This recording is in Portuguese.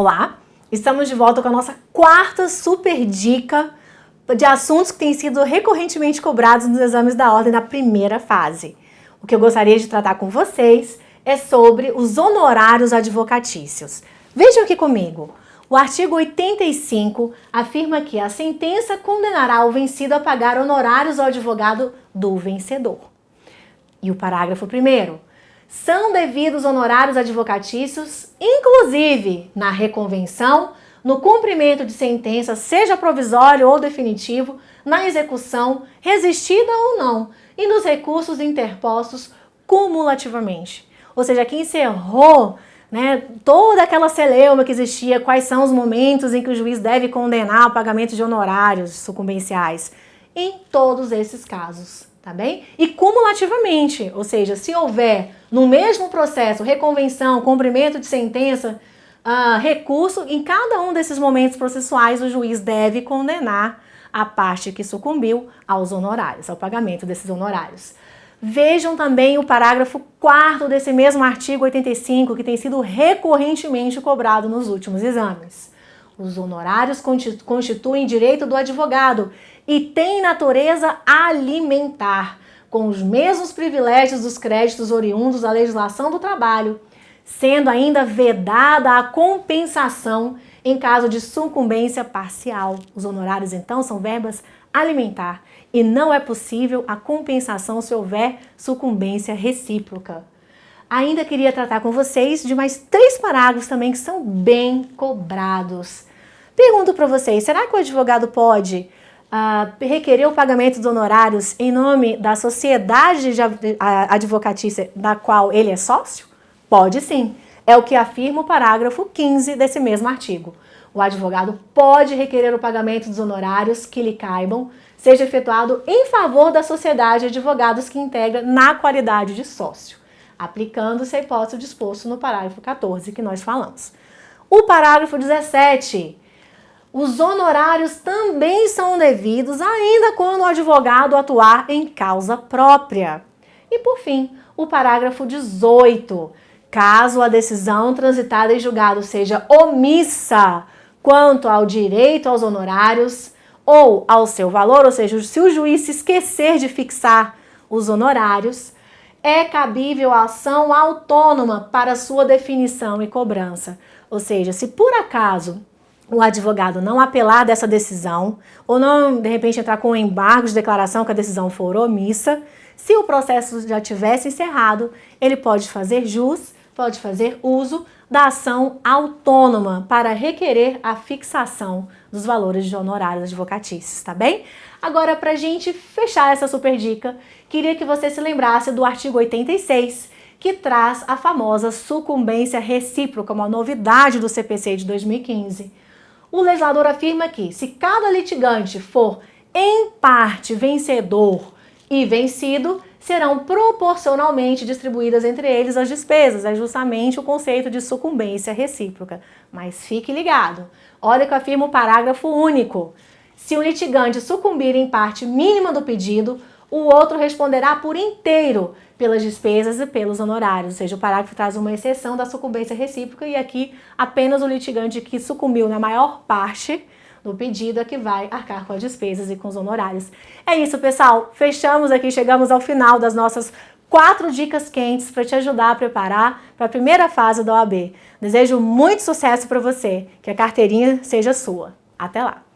Olá, estamos de volta com a nossa quarta super dica de assuntos que têm sido recorrentemente cobrados nos exames da ordem da primeira fase. O que eu gostaria de tratar com vocês é sobre os honorários advocatícios. Vejam aqui comigo. O artigo 85 afirma que a sentença condenará o vencido a pagar honorários ao advogado do vencedor. E o parágrafo 1 são devidos honorários advocatícios, inclusive na reconvenção, no cumprimento de sentença, seja provisório ou definitivo, na execução, resistida ou não, e nos recursos interpostos cumulativamente. Ou seja, que encerrou né, toda aquela celeuma que existia, quais são os momentos em que o juiz deve condenar o pagamento de honorários sucumbenciais. Em todos esses casos tá bem? E cumulativamente, ou seja, se houver no mesmo processo reconvenção, cumprimento de sentença, uh, recurso, em cada um desses momentos processuais o juiz deve condenar a parte que sucumbiu aos honorários, ao pagamento desses honorários. Vejam também o parágrafo 4 desse mesmo artigo 85, que tem sido recorrentemente cobrado nos últimos exames. Os honorários constituem direito do advogado e têm natureza alimentar, com os mesmos privilégios dos créditos oriundos da legislação do trabalho, sendo ainda vedada a compensação em caso de sucumbência parcial. Os honorários, então, são verbas alimentar e não é possível a compensação se houver sucumbência recíproca. Ainda queria tratar com vocês de mais três parágrafos também que são bem cobrados. Pergunto para vocês, será que o advogado pode uh, requerer o pagamento dos honorários em nome da sociedade de advocatícia da qual ele é sócio? Pode sim. É o que afirma o parágrafo 15 desse mesmo artigo. O advogado pode requerer o pagamento dos honorários que lhe caibam, seja efetuado em favor da sociedade de advogados que integra na qualidade de sócio, aplicando-se a hipótese disposto no parágrafo 14 que nós falamos. O parágrafo 17 os honorários também são devidos ainda quando o advogado atuar em causa própria. E por fim, o parágrafo 18. Caso a decisão transitada em julgado seja omissa quanto ao direito aos honorários ou ao seu valor, ou seja, se o juiz se esquecer de fixar os honorários, é cabível a ação autônoma para sua definição e cobrança. Ou seja, se por acaso o advogado não apelar dessa decisão ou não, de repente, entrar com um embargo de declaração que a decisão for omissa, se o processo já tivesse encerrado, ele pode fazer jus, pode fazer uso da ação autônoma para requerer a fixação dos valores de honorários advocatícios, tá bem? Agora, para a gente fechar essa super dica, queria que você se lembrasse do artigo 86, que traz a famosa sucumbência recíproca, uma novidade do CPC de 2015. O legislador afirma que, se cada litigante for em parte vencedor e vencido, serão proporcionalmente distribuídas entre eles as despesas. É justamente o conceito de sucumbência recíproca. Mas fique ligado. Olha que afirma o parágrafo único. Se o litigante sucumbir em parte mínima do pedido, o outro responderá por inteiro pelas despesas e pelos honorários, ou seja, o parágrafo traz uma exceção da sucumbência recíproca e aqui apenas o litigante que sucumbiu na maior parte do pedido é que vai arcar com as despesas e com os honorários. É isso, pessoal. Fechamos aqui, chegamos ao final das nossas quatro dicas quentes para te ajudar a preparar para a primeira fase da OAB. Desejo muito sucesso para você, que a carteirinha seja sua. Até lá!